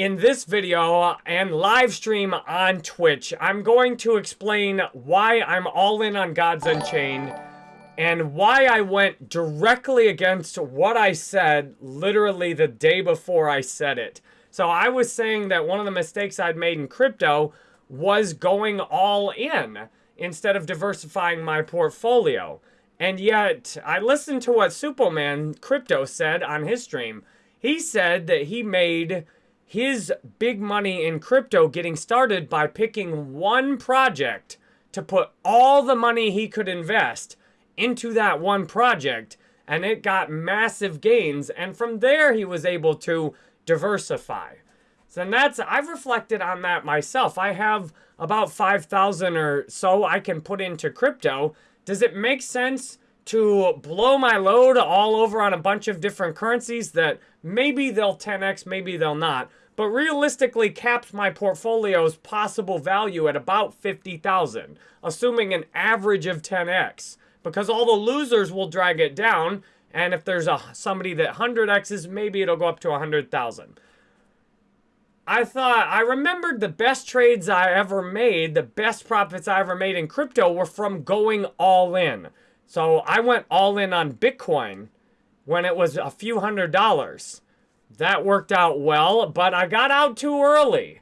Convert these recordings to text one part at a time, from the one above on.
in this video and live stream on Twitch, I'm going to explain why I'm all in on Gods Unchained and why I went directly against what I said literally the day before I said it. So I was saying that one of the mistakes I'd made in crypto was going all in instead of diversifying my portfolio. And yet, I listened to what Superman Crypto said on his stream. He said that he made his big money in crypto getting started by picking one project to put all the money he could invest into that one project and it got massive gains and from there he was able to diversify. So that's I've reflected on that myself. I have about 5,000 or so I can put into crypto. Does it make sense to blow my load all over on a bunch of different currencies that maybe they'll 10x, maybe they'll not, but realistically caps my portfolio's possible value at about 50,000, assuming an average of 10x because all the losers will drag it down. And if there's a somebody that 100x's, maybe it'll go up to 100,000. I thought, I remembered the best trades I ever made, the best profits I ever made in crypto were from going all in. So I went all in on Bitcoin when it was a few hundred dollars. That worked out well, but I got out too early.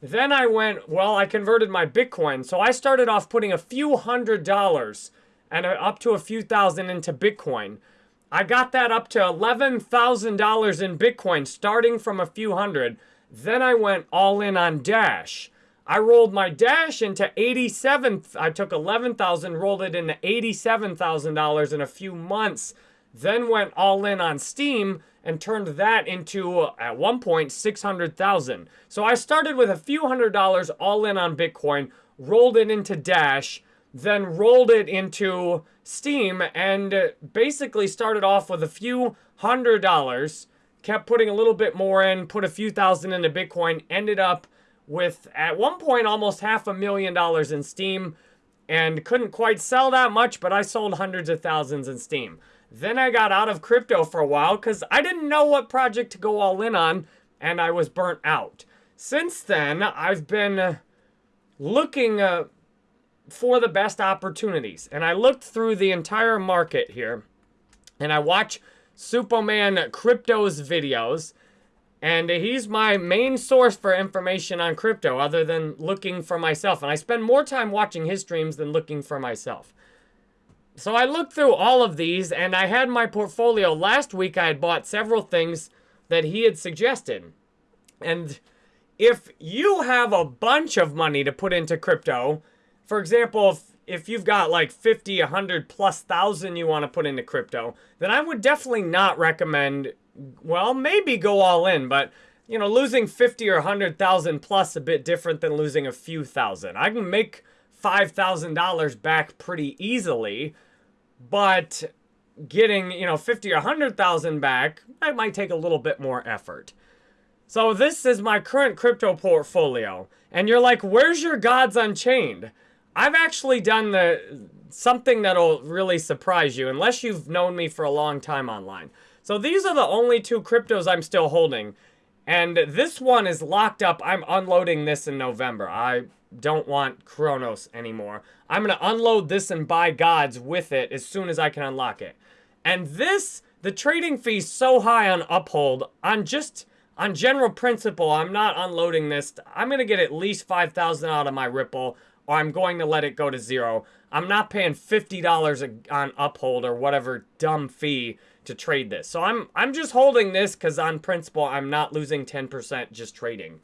Then I went, well, I converted my Bitcoin. So I started off putting a few hundred dollars and uh, up to a few thousand into Bitcoin. I got that up to $11,000 in Bitcoin starting from a few hundred. Then I went all in on Dash. I rolled my Dash into 87, I took 11,000, rolled it into $87,000 in a few months. Then went all in on Steem and turned that into, uh, at one point, 600,000. So I started with a few hundred dollars all in on Bitcoin, rolled it into Dash, then rolled it into Steem, and basically started off with a few hundred dollars, kept putting a little bit more in, put a few thousand into Bitcoin, ended up with, at one point, almost half a million dollars in Steem, and couldn't quite sell that much, but I sold hundreds of thousands in Steem. Then I got out of crypto for a while because I didn't know what project to go all in on and I was burnt out. Since then, I've been looking uh, for the best opportunities. And I looked through the entire market here and I watch Superman Crypto's videos. And he's my main source for information on crypto other than looking for myself. And I spend more time watching his streams than looking for myself. So I looked through all of these and I had my portfolio. Last week I had bought several things that he had suggested. And if you have a bunch of money to put into crypto, for example, if, if you've got like 50, 100 plus thousand you want to put into crypto, then I would definitely not recommend, well, maybe go all in, but you know, losing 50 or 100,000 plus a bit different than losing a few thousand. I can make $5,000 back pretty easily, but getting, you know, 50 or 100,000 back, that might take a little bit more effort. So this is my current crypto portfolio. And you're like, where's your gods unchained? I've actually done the something that'll really surprise you unless you've known me for a long time online. So these are the only two cryptos I'm still holding. And this one is locked up. I'm unloading this in November. I don't want Cronos anymore. I'm going to unload this and buy gods with it as soon as I can unlock it. And this, the trading fee's so high on Uphold, on just, on general principle, I'm not unloading this. I'm going to get at least 5,000 out of my Ripple or I'm going to let it go to zero. I'm not paying $50 on uphold or whatever dumb fee to trade this. So I'm I'm just holding this because on principle, I'm not losing 10% just trading.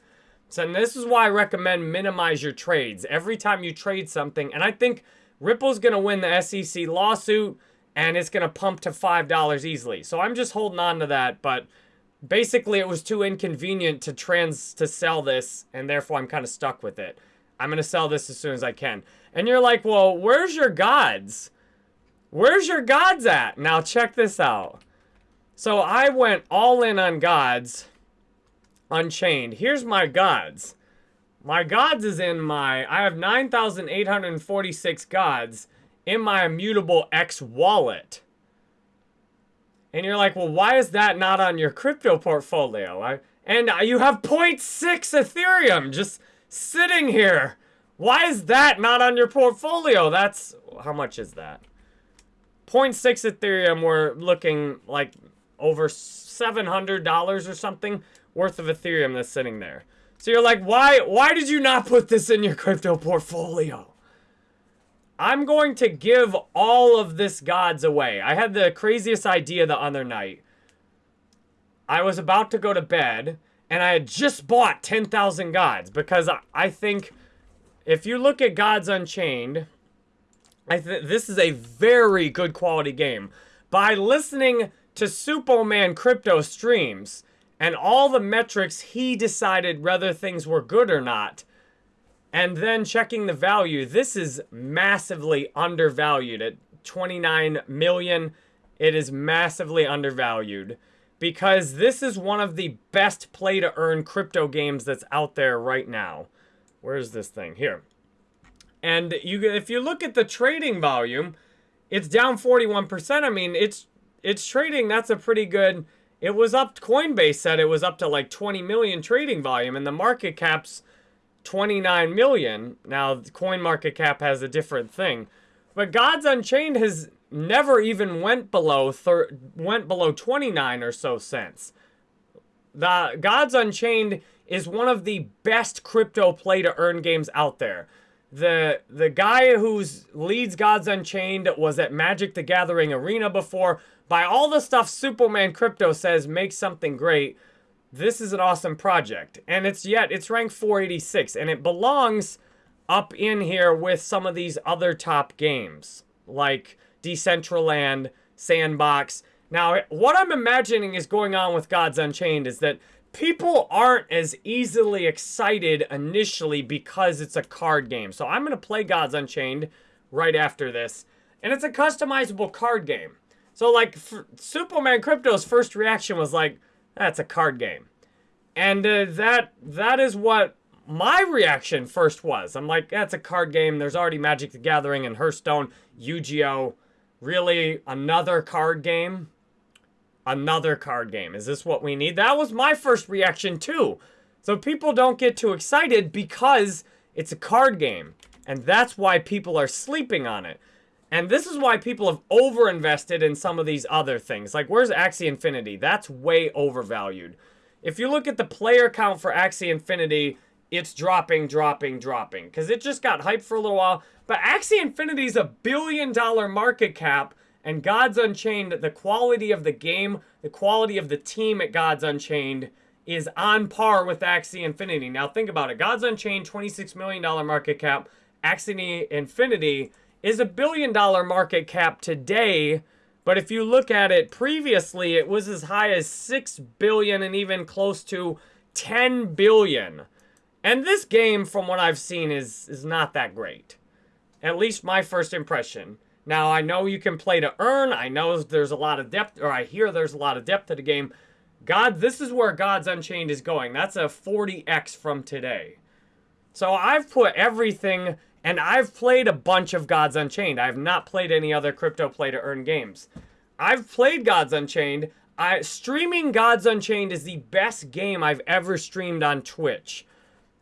So this is why I recommend minimize your trades. Every time you trade something, and I think Ripple's going to win the SEC lawsuit, and it's going to pump to $5 easily. So I'm just holding on to that, but basically it was too inconvenient to trans to sell this, and therefore I'm kind of stuck with it. I'm going to sell this as soon as I can. And you're like, well, where's your gods? Where's your gods at? Now check this out. So I went all in on gods unchained. Here's my gods. My gods is in my, I have 9,846 gods in my immutable X wallet. And you're like, well, why is that not on your crypto portfolio? I, And you have 0.6 Ethereum just sitting here. Why is that not on your portfolio? That's, how much is that? 0.6 Ethereum, we're looking like over $700 or something worth of Ethereum that's sitting there. So you're like, why, why did you not put this in your crypto portfolio? I'm going to give all of this gods away. I had the craziest idea the other night. I was about to go to bed, and I had just bought 10,000 gods because I, think if you look at Gods Unchained, I th this is a very good quality game. By listening to Superman Crypto streams and all the metrics, he decided whether things were good or not and then checking the value, this is massively undervalued at 29 million. It is massively undervalued because this is one of the best play to earn crypto games that's out there right now. Where's this thing? Here. And you if you look at the trading volume, it's down 41%. I mean, it's it's trading, that's a pretty good it was up Coinbase said it was up to like 20 million trading volume and the market cap's 29 million. Now, coin market cap has a different thing. But Gods Unchained has never even went below went below 29 or so cents. The Gods Unchained is one of the best crypto play to earn games out there. The the guy who's leads Gods Unchained was at Magic the Gathering Arena before. By all the stuff Superman Crypto says makes something great, this is an awesome project. And it's yet, it's ranked 486. And it belongs up in here with some of these other top games. Like Decentraland, Sandbox. Now, what I'm imagining is going on with Gods Unchained is that people aren't as easily excited initially because it's a card game. So I'm going to play Gods Unchained right after this. And it's a customizable card game. So like Superman Crypto's first reaction was like, that's a card game. And uh, that that is what my reaction first was. I'm like, that's a card game. There's already Magic the Gathering and Hearthstone, Yu-Gi-Oh! Really, another card game? Another card game. Is this what we need? That was my first reaction too. So people don't get too excited because it's a card game. And that's why people are sleeping on it. And this is why people have overinvested in some of these other things. Like, where's Axie Infinity? That's way overvalued. If you look at the player count for Axie Infinity, it's dropping, dropping, dropping. Because it just got hyped for a little while. But Axie Infinity is a billion dollar market cap. And Gods Unchained, the quality of the game, the quality of the team at Gods Unchained is on par with Axie Infinity. Now think about it. Gods Unchained, $26 million market cap. Axie Infinity is a billion dollar market cap today. But if you look at it previously, it was as high as 6 billion and even close to 10 billion. And this game, from what I've seen, is, is not that great. At least my first impression. Now, I know you can play to earn. I know there's a lot of depth, or I hear there's a lot of depth to the game. God, this is where Gods Unchained is going. That's a 40x from today. So I've put everything and I've played a bunch of Gods Unchained. I have not played any other crypto play to earn games. I've played Gods Unchained. I, streaming Gods Unchained is the best game I've ever streamed on Twitch.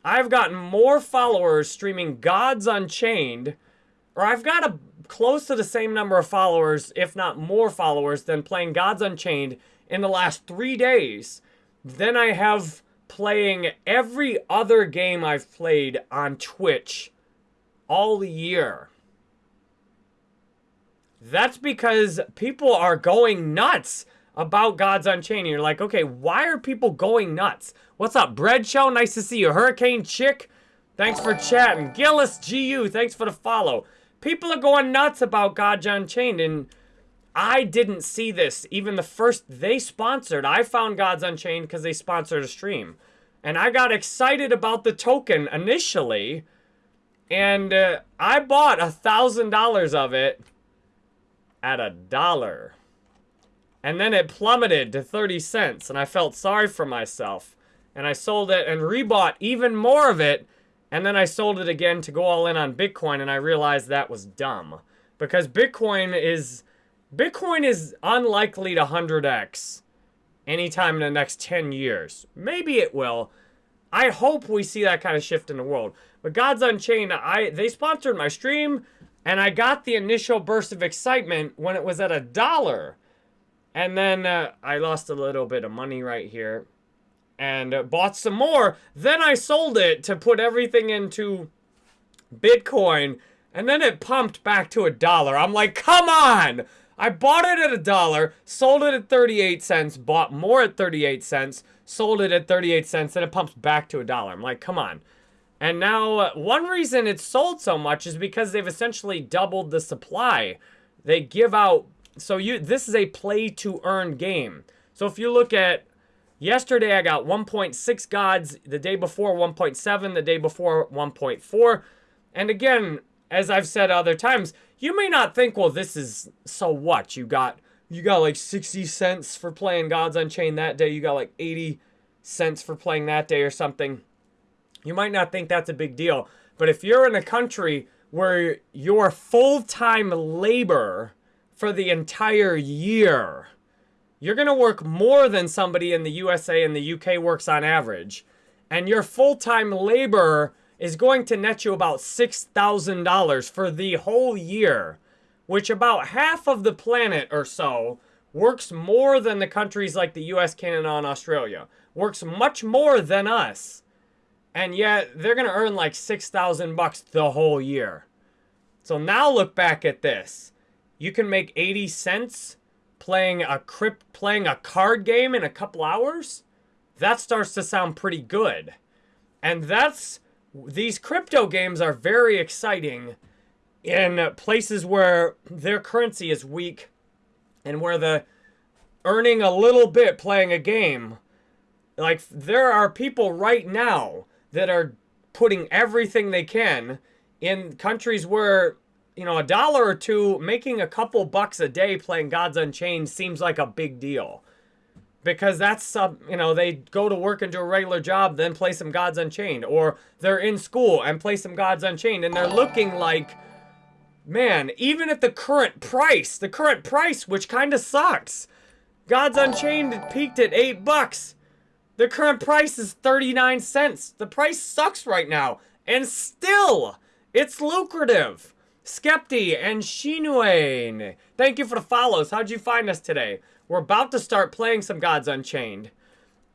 I've gotten more followers streaming Gods Unchained, or I've got a close to the same number of followers, if not more followers, than playing Gods Unchained in the last three days than I have playing every other game I've played on Twitch all year. That's because people are going nuts about Gods Unchained. You're like, okay, why are people going nuts? What's up, Bread Show? Nice to see you. Hurricane Chick, thanks for chatting. Gillis GU, thanks for the follow. People are going nuts about Gods Unchained, and I didn't see this. Even the first they sponsored, I found Gods Unchained because they sponsored a stream. And I got excited about the token initially, and uh, I bought a thousand dollars of it at a dollar. And then it plummeted to 30 cents, and I felt sorry for myself. And I sold it and rebought even more of it, and then I sold it again to go all in on Bitcoin, and I realized that was dumb. Because Bitcoin is Bitcoin is unlikely to 100x anytime in the next 10 years. Maybe it will. I hope we see that kind of shift in the world. But Gods Unchained, I they sponsored my stream, and I got the initial burst of excitement when it was at a dollar. And then uh, I lost a little bit of money right here and uh, bought some more. Then I sold it to put everything into Bitcoin, and then it pumped back to a dollar. I'm like, come on! I bought it at a dollar, sold it at 38 cents, bought more at 38 cents, sold it at 38 cents, and it pumps back to a dollar. I'm like, come on. And now, uh, one reason it's sold so much is because they've essentially doubled the supply. They give out, so you this is a play to earn game. So if you look at yesterday, I got 1.6 gods, the day before 1.7, the day before 1.4. And again, as I've said other times, you may not think, well, this is so what? You got you got like 60 cents for playing Gods Unchained that day. You got like 80 cents for playing that day or something. You might not think that's a big deal. But if you're in a country where your full-time labor for the entire year, you're going to work more than somebody in the USA and the UK works on average. And your full-time labor is going to net you about $6,000 for the whole year, which about half of the planet or so works more than the countries like the US, Canada, and Australia. Works much more than us. And yet they're going to earn like 6,000 bucks the whole year. So now look back at this. You can make 80 cents playing a crypt playing a card game in a couple hours. That starts to sound pretty good. And that's these crypto games are very exciting in places where their currency is weak and where the earning a little bit playing a game like there are people right now that are putting everything they can in countries where you know a dollar or two making a couple bucks a day playing gods unchained seems like a big deal. Because that's uh, you know they go to work and do a regular job then play some gods unchained. Or they're in school and play some gods unchained and they're looking like man even at the current price the current price which kind of sucks. Gods unchained peaked at eight bucks the current price is 39 cents the price sucks right now and still it's lucrative Skepti and Shinuen. Thank you for the follows. How'd you find us today? We're about to start playing some Gods Unchained.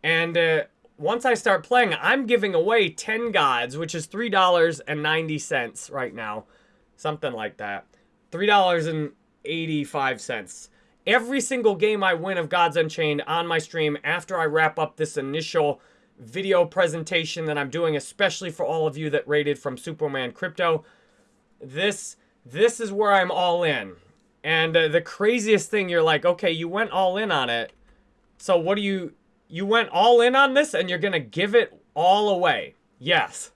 And uh, once I start playing, I'm giving away 10 gods, which is $3.90 right now. Something like that. $3.85. Every single game I win of Gods Unchained on my stream after I wrap up this initial video presentation that I'm doing, especially for all of you that rated from Superman Crypto. This, this is where I'm all in. And uh, the craziest thing, you're like, okay, you went all in on it. So what do you, you went all in on this and you're going to give it all away. Yes.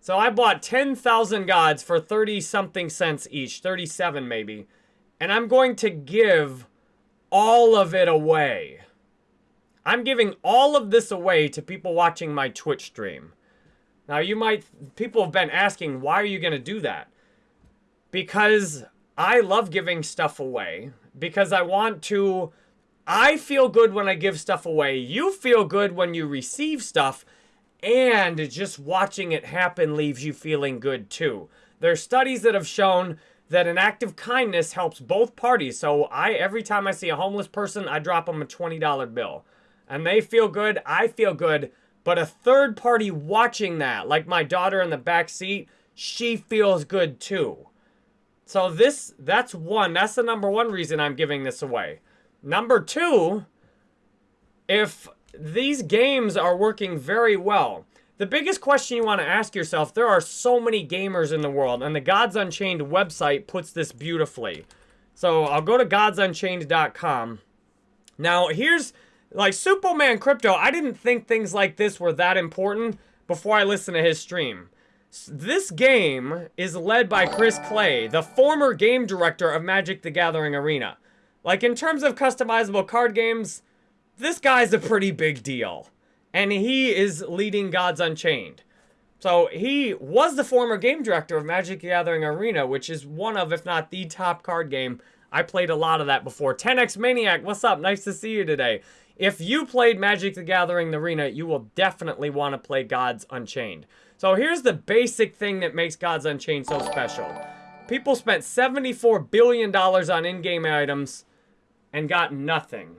So I bought 10,000 gods for 30 something cents each, 37 maybe. And I'm going to give all of it away. I'm giving all of this away to people watching my Twitch stream. Now you might, people have been asking, why are you going to do that? Because I love giving stuff away because I want to. I feel good when I give stuff away. You feel good when you receive stuff. And just watching it happen leaves you feeling good too. There's studies that have shown that an act of kindness helps both parties. So I every time I see a homeless person, I drop them a $20 bill. And they feel good, I feel good, but a third party watching that, like my daughter in the back seat, she feels good too. So this, that's one. That's the number one reason I'm giving this away. Number two, if these games are working very well, the biggest question you want to ask yourself, there are so many gamers in the world, and the Gods Unchained website puts this beautifully. So I'll go to godsunchained.com. Now, here's, like, Superman Crypto, I didn't think things like this were that important before I listened to his stream. This game is led by Chris Clay, the former game director of Magic the Gathering Arena. Like, in terms of customizable card games, this guy's a pretty big deal. And he is leading Gods Unchained. So, he was the former game director of Magic Gathering Arena, which is one of, if not the top card game. I played a lot of that before. 10x Maniac, what's up? Nice to see you today. If you played Magic the Gathering the Arena, you will definitely want to play Gods Unchained. So here's the basic thing that makes Gods Unchained so special. People spent $74 billion on in-game items and got nothing.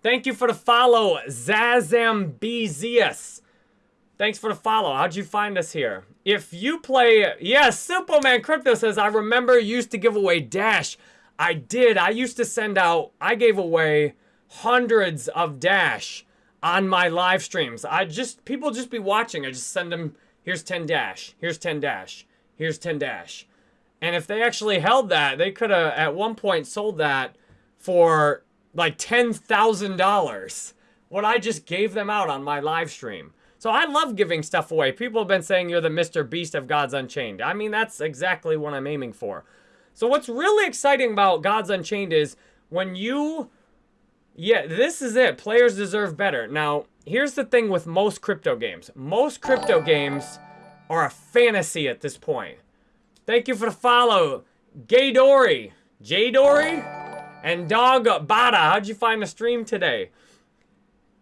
Thank you for the follow, Zazambezius. Thanks for the follow. How'd you find us here? If you play... Yes, Superman Crypto says, I remember used to give away Dash. I did. I used to send out... I gave away hundreds of Dash on my live streams. I just... People just be watching. I just send them... Here's 10 Dash. Here's 10 Dash. Here's 10 Dash. And if they actually held that, they could have at one point sold that for like $10,000 what I just gave them out on my live stream. So I love giving stuff away. People have been saying you're the Mr. Beast of Gods Unchained. I mean, that's exactly what I'm aiming for. So what's really exciting about Gods Unchained is when you... Yeah, this is it. Players deserve better. Now, here's the thing with most crypto games. Most crypto games are a fantasy at this point. Thank you for the follow. Gay Dory. J Dory? And Dog Bada, how'd you find the stream today?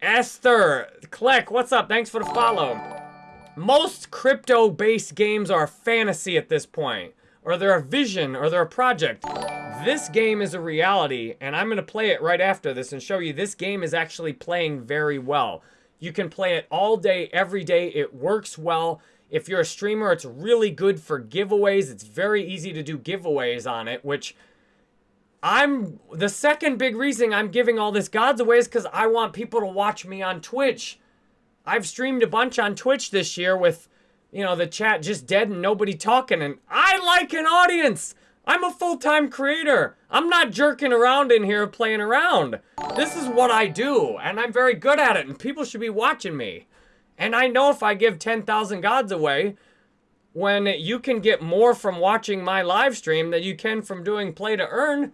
Esther, Click, what's up? Thanks for the follow. Most crypto-based games are fantasy at this point. Or they're a vision, or they're a project. This game is a reality, and I'm going to play it right after this and show you this game is actually playing very well. You can play it all day, every day. It works well. If you're a streamer, it's really good for giveaways. It's very easy to do giveaways on it, which I'm the second big reason I'm giving all this gods away is because I want people to watch me on Twitch. I've streamed a bunch on Twitch this year with, you know, the chat just dead and nobody talking, and I like an audience. I'm a full-time creator. I'm not jerking around in here playing around. This is what I do, and I'm very good at it, and people should be watching me. And I know if I give 10,000 gods away, when you can get more from watching my live stream than you can from doing play to earn,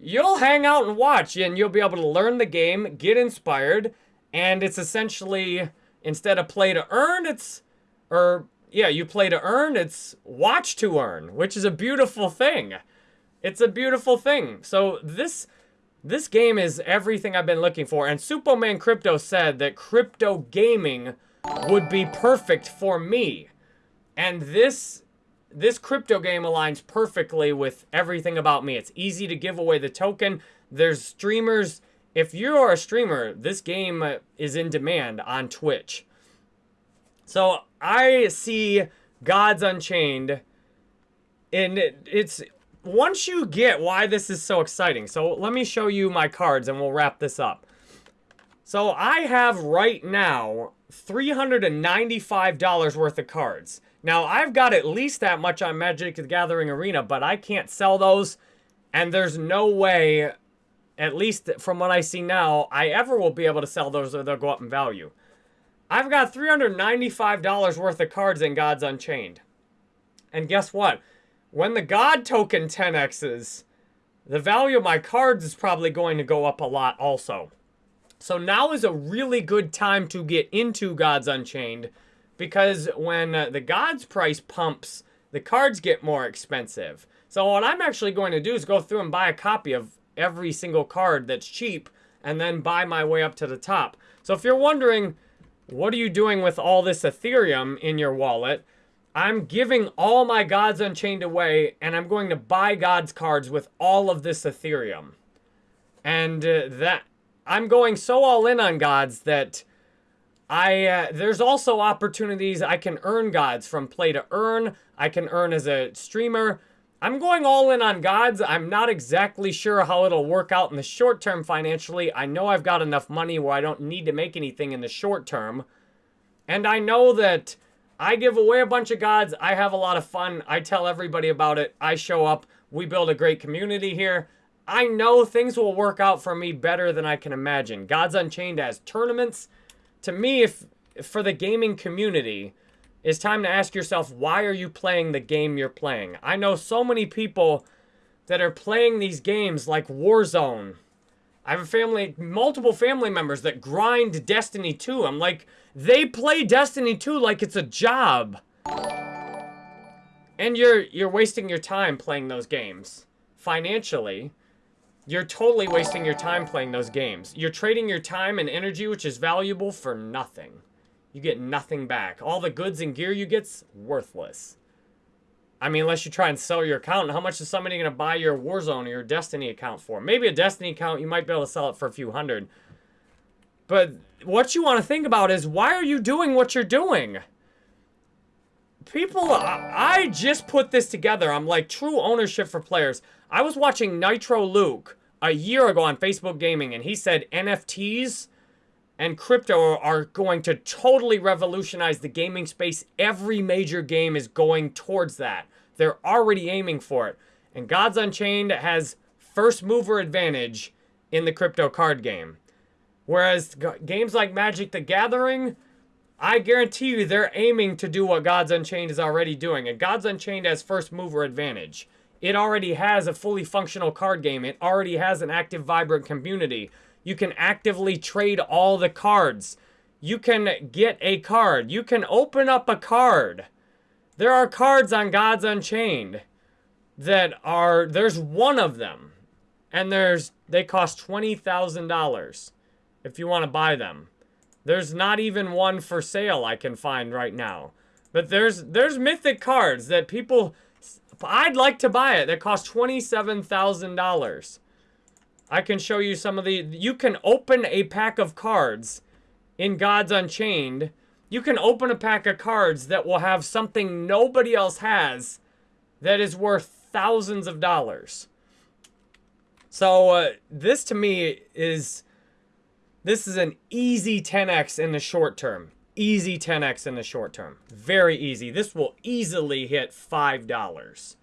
you'll hang out and watch and you'll be able to learn the game, get inspired, and it's essentially instead of play to earn, it's or yeah, you play to earn, it's watch to earn, which is a beautiful thing. It's a beautiful thing. So this this game is everything I've been looking for. And Superman Crypto said that crypto gaming would be perfect for me. And this this crypto game aligns perfectly with everything about me. It's easy to give away the token. There's streamers. If you are a streamer, this game is in demand on Twitch. So I see Gods Unchained, and it's once you get why this is so exciting. So let me show you my cards and we'll wrap this up. So I have right now $395 worth of cards. Now, I've got at least that much on Magic the Gathering Arena, but I can't sell those. And there's no way, at least from what I see now, I ever will be able to sell those or they'll go up in value. I've got $395 worth of cards in Gods Unchained. And guess what? When the God token 10x's, the value of my cards is probably going to go up a lot also. So now is a really good time to get into Gods Unchained because when uh, the Gods price pumps, the cards get more expensive. So what I'm actually going to do is go through and buy a copy of every single card that's cheap and then buy my way up to the top. So if you're wondering, what are you doing with all this Ethereum in your wallet? I'm giving all my Gods Unchained away, and I'm going to buy Gods cards with all of this Ethereum. And uh, that I'm going so all in on Gods that I uh, there's also opportunities I can earn gods from play to earn. I can earn as a streamer. I'm going all in on gods. I'm not exactly sure how it'll work out in the short term financially. I know I've got enough money where I don't need to make anything in the short term. And I know that I give away a bunch of gods. I have a lot of fun. I tell everybody about it. I show up. We build a great community here. I know things will work out for me better than I can imagine. Gods Unchained has tournaments to me, if, for the gaming community, it's time to ask yourself, why are you playing the game you're playing? I know so many people that are playing these games like Warzone. I have a family, multiple family members that grind Destiny 2. I'm like, they play Destiny 2 like it's a job. And you're you're wasting your time playing those games financially. You're totally wasting your time playing those games. You're trading your time and energy, which is valuable, for nothing. You get nothing back. All the goods and gear you get's worthless. I mean, unless you try and sell your account, how much is somebody going to buy your Warzone or your Destiny account for? Maybe a Destiny account, you might be able to sell it for a few hundred. But what you want to think about is, why are you doing what you're doing? People, I, I just put this together. I'm like, true ownership for players. I was watching Nitro Luke a year ago on Facebook Gaming, and he said NFTs and crypto are going to totally revolutionize the gaming space. Every major game is going towards that. They're already aiming for it. And Gods Unchained has first mover advantage in the crypto card game. Whereas games like Magic the Gathering, I guarantee you they're aiming to do what Gods Unchained is already doing. And Gods Unchained has first mover advantage. It already has a fully functional card game. It already has an active, vibrant community. You can actively trade all the cards. You can get a card. You can open up a card. There are cards on Gods Unchained that are, there's one of them. And there's, they cost $20,000 if you want to buy them. There's not even one for sale I can find right now. But there's, there's mythic cards that people, I'd like to buy it. That cost $27,000. I can show you some of the... You can open a pack of cards in Gods Unchained. You can open a pack of cards that will have something nobody else has that is worth thousands of dollars. So uh, this to me is... This is an easy 10x in the short term. Easy 10x in the short term. Very easy. This will easily hit $5.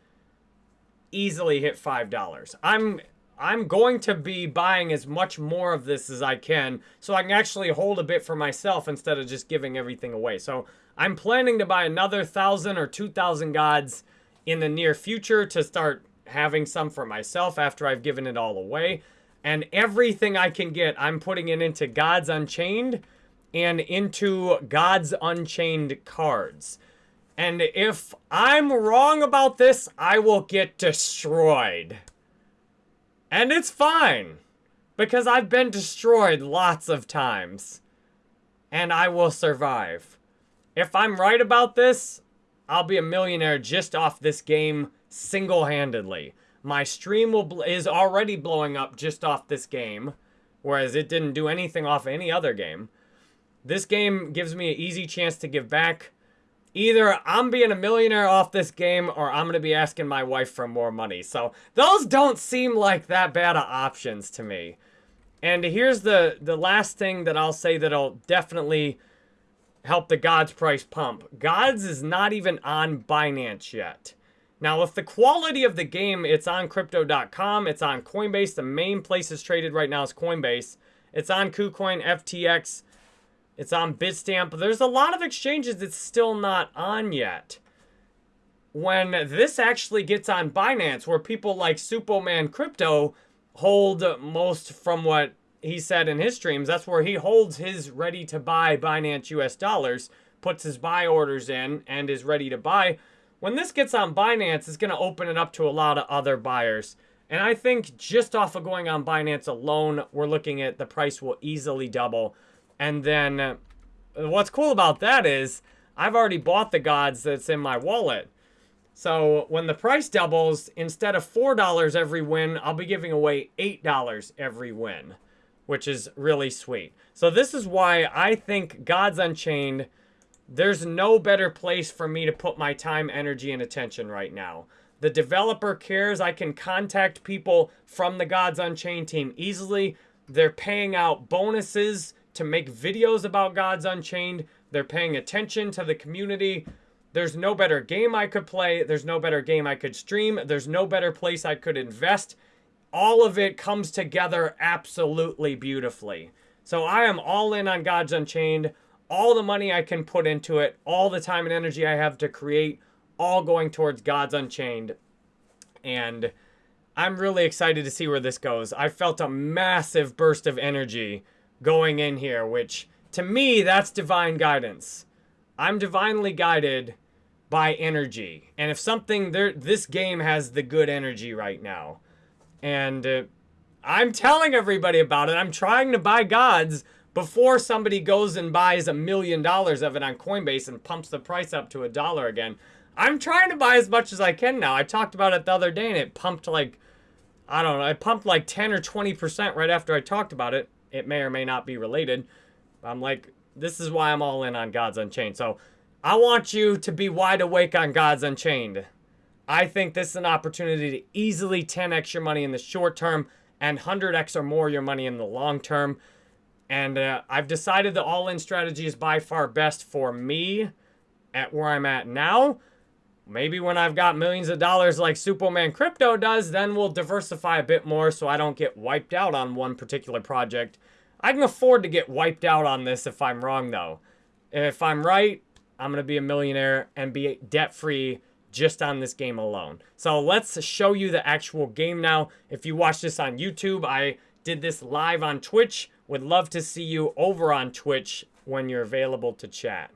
Easily hit $5. I'm I'm going to be buying as much more of this as I can so I can actually hold a bit for myself instead of just giving everything away. So I'm planning to buy another 1,000 or 2,000 gods in the near future to start having some for myself after I've given it all away. And everything I can get, I'm putting it into Gods Unchained and into Gods Unchained cards. And if I'm wrong about this, I will get destroyed. And it's fine. Because I've been destroyed lots of times. And I will survive. If I'm right about this, I'll be a millionaire just off this game single-handedly. My stream will is already blowing up just off this game. Whereas it didn't do anything off any other game. This game gives me an easy chance to give back. Either I'm being a millionaire off this game or I'm going to be asking my wife for more money. So those don't seem like that bad of options to me. And here's the, the last thing that I'll say that'll definitely help the Gods price pump. Gods is not even on Binance yet. Now, with the quality of the game, it's on Crypto.com. It's on Coinbase. The main place it's traded right now is Coinbase. It's on KuCoin, FTX, it's on Bitstamp. There's a lot of exchanges it's still not on yet. When this actually gets on Binance, where people like Superman Crypto hold most from what he said in his streams, that's where he holds his ready to buy Binance US dollars, puts his buy orders in, and is ready to buy. When this gets on Binance, it's going to open it up to a lot of other buyers. And I think just off of going on Binance alone, we're looking at the price will easily double. And then uh, what's cool about that is I've already bought the gods that's in my wallet. So when the price doubles, instead of $4 every win, I'll be giving away $8 every win, which is really sweet. So this is why I think Gods Unchained, there's no better place for me to put my time, energy, and attention right now. The developer cares. I can contact people from the Gods Unchained team easily. They're paying out bonuses to make videos about Gods Unchained. They're paying attention to the community. There's no better game I could play. There's no better game I could stream. There's no better place I could invest. All of it comes together absolutely beautifully. So I am all in on Gods Unchained. All the money I can put into it, all the time and energy I have to create, all going towards Gods Unchained. And I'm really excited to see where this goes. I felt a massive burst of energy going in here, which to me, that's divine guidance. I'm divinely guided by energy. And if something, there, this game has the good energy right now. And uh, I'm telling everybody about it. I'm trying to buy gods before somebody goes and buys a million dollars of it on Coinbase and pumps the price up to a dollar again. I'm trying to buy as much as I can now. I talked about it the other day and it pumped like, I don't know, it pumped like 10 or 20% right after I talked about it. It may or may not be related. I'm like, this is why I'm all in on Gods Unchained. So I want you to be wide awake on Gods Unchained. I think this is an opportunity to easily 10x your money in the short term and 100x or more your money in the long term. And uh, I've decided the all-in strategy is by far best for me at where I'm at now. Maybe when I've got millions of dollars like Superman Crypto does, then we'll diversify a bit more so I don't get wiped out on one particular project. I can afford to get wiped out on this if I'm wrong, though. If I'm right, I'm going to be a millionaire and be debt-free just on this game alone. So let's show you the actual game now. If you watch this on YouTube, I did this live on Twitch. Would love to see you over on Twitch when you're available to chat.